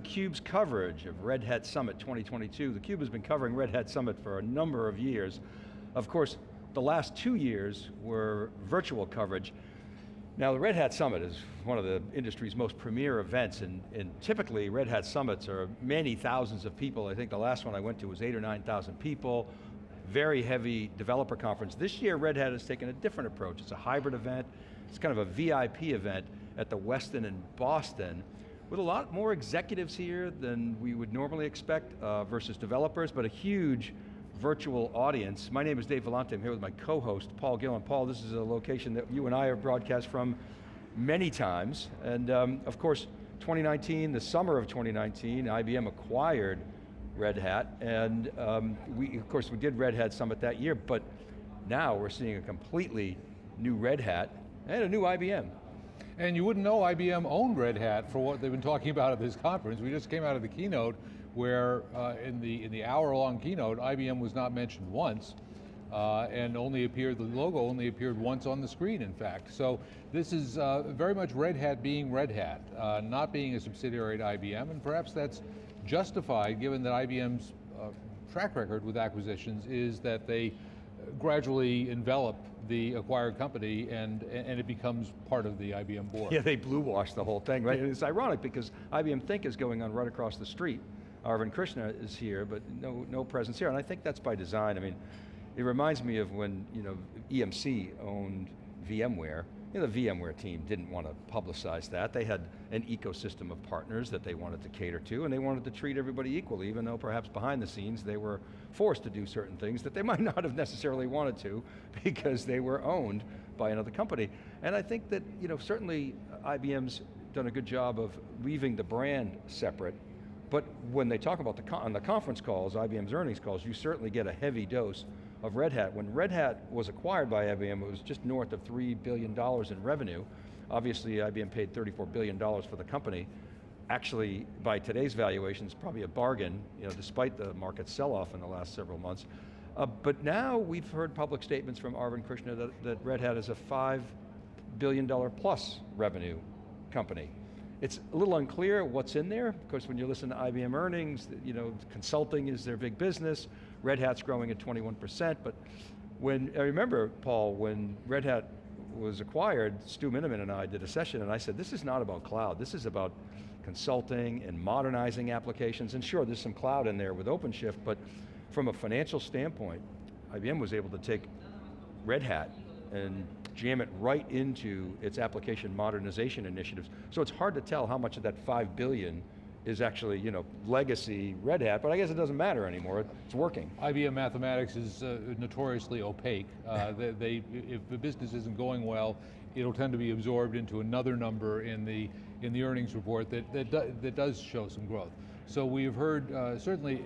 theCUBE's coverage of Red Hat Summit 2022. theCUBE has been covering Red Hat Summit for a number of years. Of course, the last two years were virtual coverage. Now the Red Hat Summit is one of the industry's most premier events and, and, typically Red Hat Summits are many thousands of people. I think the last one I went to was eight or 9,000 people. Very heavy developer conference. This year Red Hat has taken a different approach. It's a hybrid event. It's kind of a VIP event at the Westin in Boston with a lot more executives here than we would normally expect uh, versus developers, but a huge virtual audience. My name is Dave Vellante, I'm here with my co-host, Paul Gillen. Paul, this is a location that you and I have broadcast from many times, and um, of course, 2019, the summer of 2019, IBM acquired Red Hat, and um, we, of course, we did Red Hat Summit that year, but now we're seeing a completely new Red Hat and a new IBM. And you wouldn't know IBM owned Red Hat for what they've been talking about at this conference. We just came out of the keynote where uh, in the in the hour long keynote, IBM was not mentioned once. Uh, and only appeared, the logo only appeared once on the screen, in fact. So this is uh, very much Red Hat being Red Hat, uh, not being a subsidiary at IBM, and perhaps that's justified given that IBM's uh, track record with acquisitions is that they gradually envelop the acquired company and, and it becomes part of the IBM board. Yeah, they blue wash the whole thing, right? and it's ironic because IBM Think is going on right across the street. Arvind Krishna is here, but no, no presence here, and I think that's by design. I mean, it reminds me of when you know EMC owned VMware, you know, the VMware team didn't want to publicize that. They had an ecosystem of partners that they wanted to cater to, and they wanted to treat everybody equally, even though perhaps behind the scenes they were forced to do certain things that they might not have necessarily wanted to, because they were owned by another company. And I think that, you know, certainly IBM's done a good job of leaving the brand separate, but when they talk about the, on the conference calls, IBM's earnings calls, you certainly get a heavy dose of Red Hat. When Red Hat was acquired by IBM, it was just north of $3 billion in revenue. Obviously, IBM paid $34 billion for the company. Actually, by today's valuations, probably a bargain, you know, despite the market sell-off in the last several months. Uh, but now we've heard public statements from Arvind Krishna that, that Red Hat is a $5 billion plus revenue company. It's a little unclear what's in there. Of course, when you listen to IBM earnings, you know, consulting is their big business. Red Hat's growing at 21%, but when, I remember, Paul, when Red Hat was acquired, Stu Miniman and I did a session and I said, this is not about cloud, this is about consulting and modernizing applications, and sure, there's some cloud in there with OpenShift, but from a financial standpoint, IBM was able to take Red Hat and jam it right into its application modernization initiatives. So it's hard to tell how much of that five billion is actually, you know, legacy Red Hat, but I guess it doesn't matter anymore, it's working. IBM Mathematics is uh, notoriously opaque. Uh, they, they, if the business isn't going well, it'll tend to be absorbed into another number in the, in the earnings report that, that, do, that does show some growth. So we've heard, uh, certainly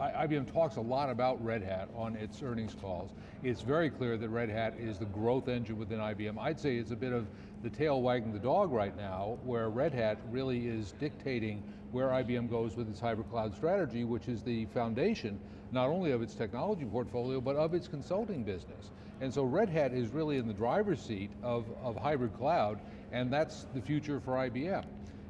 IBM talks a lot about Red Hat on its earnings calls. It's very clear that Red Hat is the growth engine within IBM. I'd say it's a bit of the tail wagging the dog right now, where Red Hat really is dictating where IBM goes with its hybrid cloud strategy, which is the foundation, not only of its technology portfolio, but of its consulting business. And so Red Hat is really in the driver's seat of, of hybrid cloud, and that's the future for IBM.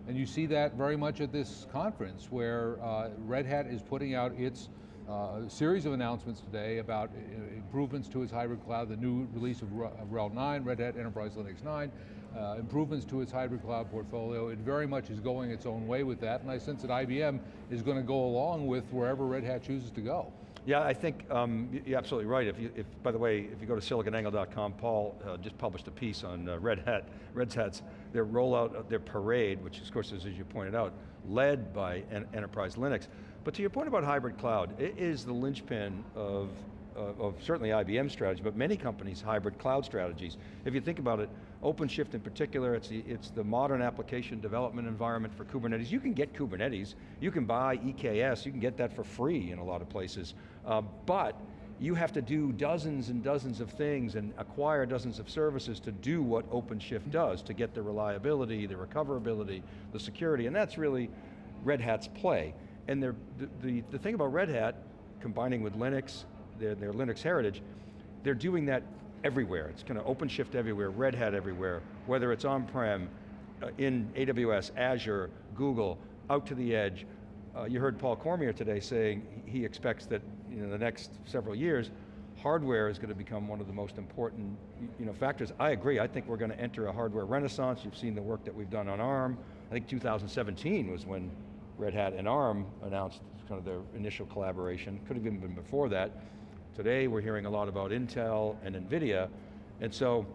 And you see that very much at this conference where uh, Red Hat is putting out its uh, series of announcements today about uh, improvements to its hybrid cloud, the new release of RHEL 9, Red Hat Enterprise Linux 9, uh, improvements to its hybrid cloud portfolio. It very much is going its own way with that, and I sense that IBM is going to go along with wherever Red Hat chooses to go. Yeah, I think um, you're absolutely right. If you, if, by the way, if you go to siliconangle.com, Paul uh, just published a piece on uh, Red Hat, Red Hat's, their rollout, their parade, which of course is, as you pointed out, led by en Enterprise Linux. But to your point about hybrid cloud, it is the linchpin of, uh, of certainly IBM strategy, but many companies' hybrid cloud strategies. If you think about it, OpenShift in particular, it's the, it's the modern application development environment for Kubernetes. You can get Kubernetes, you can buy EKS, you can get that for free in a lot of places, uh, but you have to do dozens and dozens of things and acquire dozens of services to do what OpenShift does, to get the reliability, the recoverability, the security, and that's really Red Hat's play. And the, the, the thing about Red Hat, combining with Linux, their, their Linux heritage, they're doing that everywhere. It's kind of OpenShift everywhere, Red Hat everywhere, whether it's on-prem, uh, in AWS, Azure, Google, out to the edge. Uh, you heard Paul Cormier today saying he expects that you know, the next several years, hardware is going to become one of the most important you know, factors. I agree, I think we're going to enter a hardware renaissance. You've seen the work that we've done on ARM. I think 2017 was when Red Hat and ARM announced kind of their initial collaboration. Could have even been before that. Today we're hearing a lot about Intel and NVIDIA, and so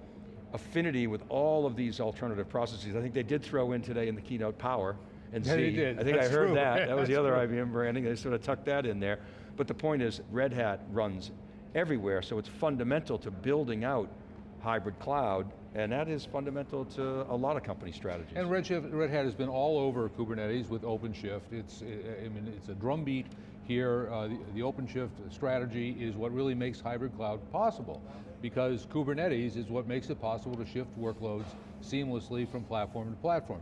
affinity with all of these alternative processes. I think they did throw in today in the keynote power and Yeah, see. they did. I think That's I heard true. that. That was the other true. IBM branding. They sort of tucked that in there. But the point is, Red Hat runs everywhere, so it's fundamental to building out hybrid cloud, and that is fundamental to a lot of company strategies. And Redshift, Red Hat has been all over Kubernetes with OpenShift. It's, I mean, it's a drumbeat here. Uh, the, the OpenShift strategy is what really makes hybrid cloud possible because Kubernetes is what makes it possible to shift workloads seamlessly from platform to platform.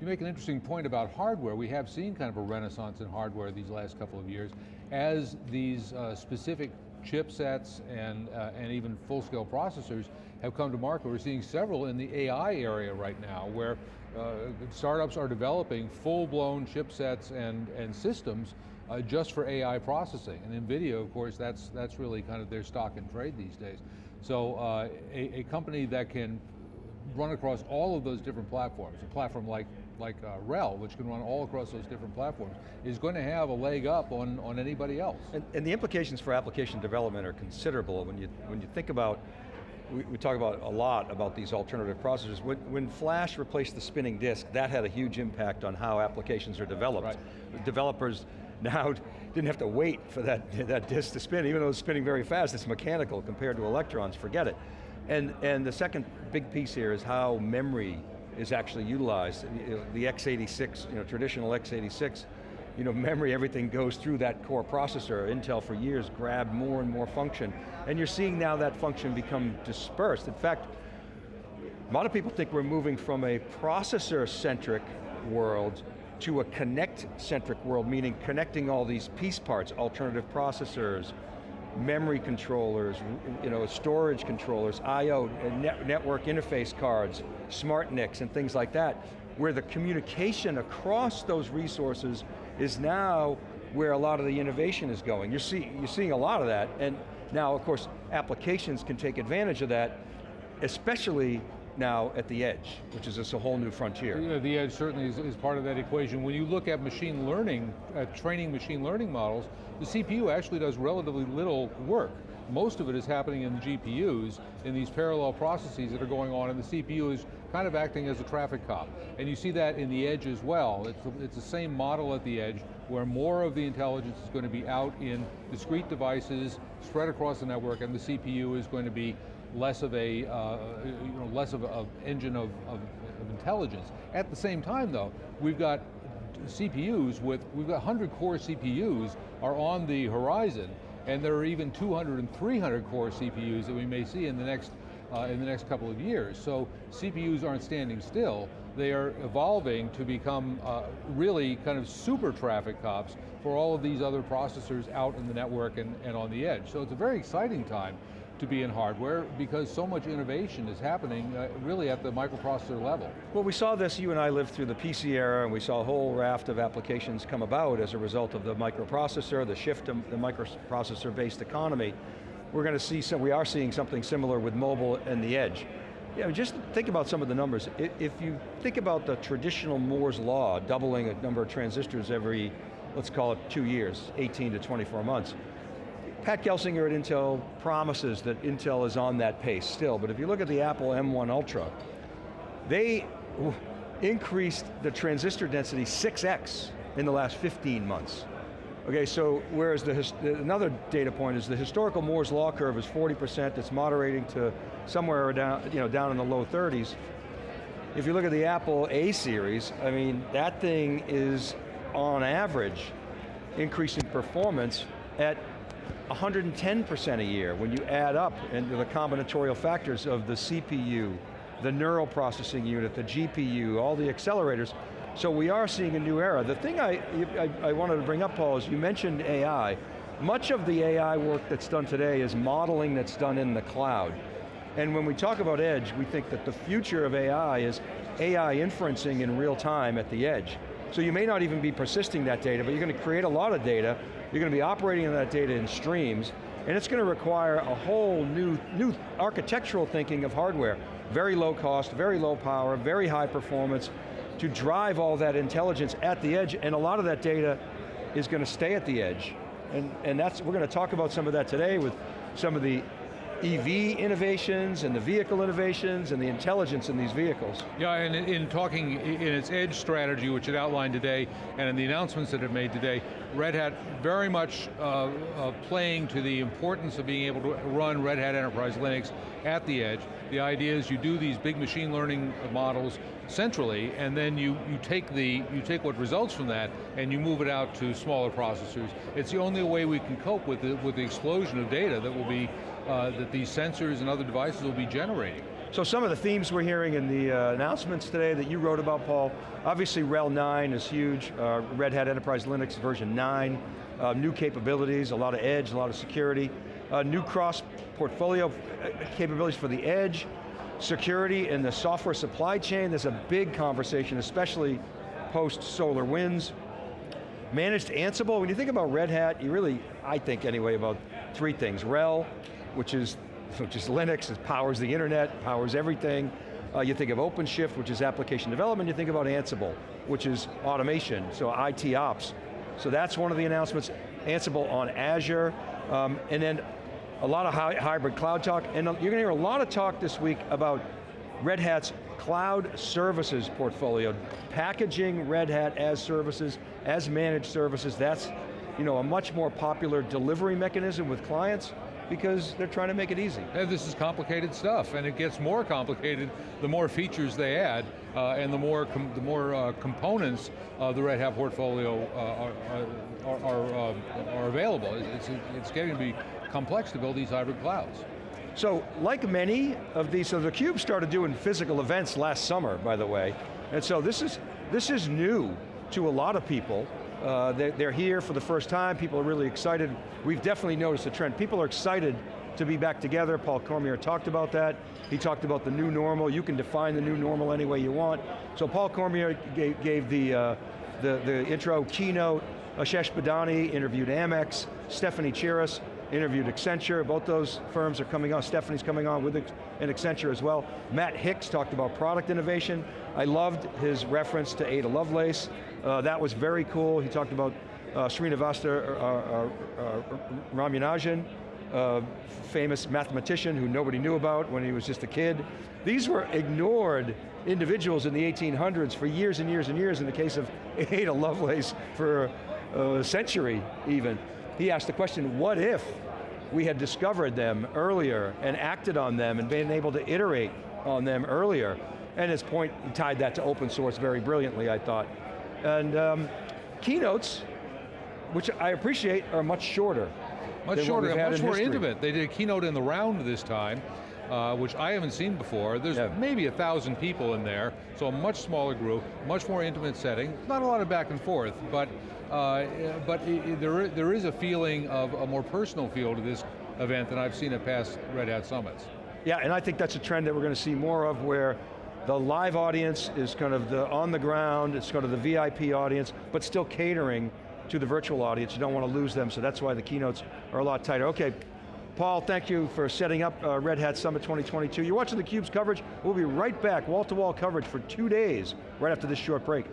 You make an interesting point about hardware. We have seen kind of a renaissance in hardware these last couple of years as these uh, specific chipsets and, uh, and even full-scale processors have come to market. We're seeing several in the AI area right now where uh, startups are developing full-blown chipsets and, and systems uh, just for AI processing. And NVIDIA, of course, that's, that's really kind of their stock and trade these days. So uh, a, a company that can run across all of those different platforms, a platform like, like uh, RHEL, which can run all across those different platforms, is going to have a leg up on, on anybody else. And, and the implications for application development are considerable when you, when you think about, we, we talk about a lot about these alternative processors. When, when Flash replaced the spinning disk, that had a huge impact on how applications are developed. Right. Developers now didn't have to wait for that, that disk to spin, even though it's spinning very fast, it's mechanical compared to electrons, forget it. And, and the second big piece here is how memory is actually utilized. The x86, you know, traditional x86, you know, memory, everything goes through that core processor. Intel for years grabbed more and more function. And you're seeing now that function become dispersed. In fact, a lot of people think we're moving from a processor-centric world to a connect-centric world, meaning connecting all these piece parts, alternative processors, memory controllers, you know, storage controllers, I.O., net, network interface cards, smart NICs and things like that, where the communication across those resources is now where a lot of the innovation is going. You're, see, you're seeing a lot of that, and now, of course, applications can take advantage of that, especially now at the edge, which is just a whole new frontier. Yeah, the edge certainly is, is part of that equation. When you look at machine learning, uh, training machine learning models, the CPU actually does relatively little work. Most of it is happening in the GPUs, in these parallel processes that are going on, and the CPU is kind of acting as a traffic cop. And you see that in the edge as well. It's, it's the same model at the edge, where more of the intelligence is going to be out in discrete devices, spread across the network, and the CPU is going to be less of a, uh, you know, less of an engine of, of, of intelligence. At the same time though, we've got CPUs with, we've got 100 core CPUs are on the horizon, and there are even 200 and 300 core CPUs that we may see in the next, uh, in the next couple of years. So CPUs aren't standing still, they are evolving to become uh, really kind of super traffic cops for all of these other processors out in the network and, and on the edge. So it's a very exciting time to be in hardware because so much innovation is happening uh, really at the microprocessor level. Well, we saw this, you and I lived through the PC era, and we saw a whole raft of applications come about as a result of the microprocessor, the shift to the microprocessor-based economy. We're going to see some, we are seeing something similar with mobile and the edge. Yeah, just think about some of the numbers. If you think about the traditional Moore's law, doubling a number of transistors every, let's call it two years, 18 to 24 months, Pat Gelsinger at Intel promises that Intel is on that pace still, but if you look at the Apple M1 Ultra, they increased the transistor density 6x in the last 15 months. Okay, so whereas the, the- another data point is the historical Moore's law curve is 40%, it's moderating to somewhere down, you know, down in the low 30s. If you look at the Apple A series, I mean, that thing is on average increasing performance at 110% a year when you add up into the combinatorial factors of the CPU, the neural processing unit, the GPU, all the accelerators. So we are seeing a new era. The thing I, I, I wanted to bring up, Paul, is you mentioned AI. Much of the AI work that's done today is modeling that's done in the cloud. And when we talk about edge, we think that the future of AI is AI inferencing in real time at the edge. So you may not even be persisting that data, but you're going to create a lot of data, you're going to be operating on that data in streams, and it's going to require a whole new, new architectural thinking of hardware. Very low cost, very low power, very high performance, to drive all that intelligence at the edge, and a lot of that data is going to stay at the edge. And, and that's, we're going to talk about some of that today with some of the EV innovations and the vehicle innovations and the intelligence in these vehicles. Yeah, and in, in talking in its edge strategy, which it outlined today, and in the announcements that it made today, Red Hat very much uh, uh, playing to the importance of being able to run Red Hat Enterprise Linux at the edge. The idea is you do these big machine learning models centrally, and then you, you take the you take what results from that and you move it out to smaller processors. It's the only way we can cope with the, with the explosion of data that will be uh, that these sensors and other devices will be generating. So some of the themes we're hearing in the uh, announcements today that you wrote about, Paul, obviously RHEL 9 is huge, uh, Red Hat Enterprise Linux version 9, uh, new capabilities, a lot of edge, a lot of security, uh, new cross-portfolio uh, capabilities for the edge, security in the software supply chain, there's a big conversation, especially post SolarWinds. Managed Ansible, when you think about Red Hat, you really, I think anyway, about three things. RHEL, which is, which is Linux, it powers the internet, powers everything. Uh, you think of OpenShift, which is application development, you think about Ansible, which is automation, so IT ops. So that's one of the announcements. Ansible on Azure, um, and then a lot of hy hybrid cloud talk, and you're going to hear a lot of talk this week about Red Hat's cloud services portfolio, packaging Red Hat as services, as managed services, that's you know, a much more popular delivery mechanism with clients because they're trying to make it easy. And this is complicated stuff, and it gets more complicated the more features they add, uh, and the more the more uh, components of the Red Hat portfolio uh, are, are, are, uh, are, available. It's, it's getting to be complex to build these hybrid clouds. So, like many of these, so the Cube started doing physical events last summer, by the way, and so this is, this is new to a lot of people. Uh, they're, they're here for the first time, people are really excited. We've definitely noticed a trend. People are excited to be back together. Paul Cormier talked about that. He talked about the new normal. You can define the new normal any way you want. So Paul Cormier gave, gave the, uh, the, the intro keynote. Ashesh Badani interviewed Amex. Stephanie Chiras interviewed Accenture, both those firms are coming on, Stephanie's coming on with an Accenture as well. Matt Hicks talked about product innovation. I loved his reference to Ada Lovelace. Uh, that was very cool. He talked about uh, Srinivasa uh, uh, uh uh, famous mathematician who nobody knew about when he was just a kid. These were ignored individuals in the 1800s for years and years and years, in the case of Ada Lovelace for a century even. He asked the question, what if we had discovered them earlier and acted on them and been able to iterate on them earlier? And his point, he tied that to open source very brilliantly, I thought. And um, keynotes, which I appreciate, are much shorter. Much shorter, much more intimate. They did a keynote in the round this time, uh, which I haven't seen before. There's yeah. maybe a thousand people in there, so a much smaller group, much more intimate setting. Not a lot of back and forth, but uh, but it, there, there is a feeling of a more personal feel to this event than I've seen at past Red Hat Summits. Yeah, and I think that's a trend that we're going to see more of where the live audience is kind of the on the ground, it's kind of the VIP audience, but still catering to the virtual audience. You don't want to lose them, so that's why the keynotes are a lot tighter. Okay, Paul, thank you for setting up uh, Red Hat Summit 2022. You're watching theCUBE's coverage. We'll be right back, wall-to-wall -wall coverage for two days, right after this short break.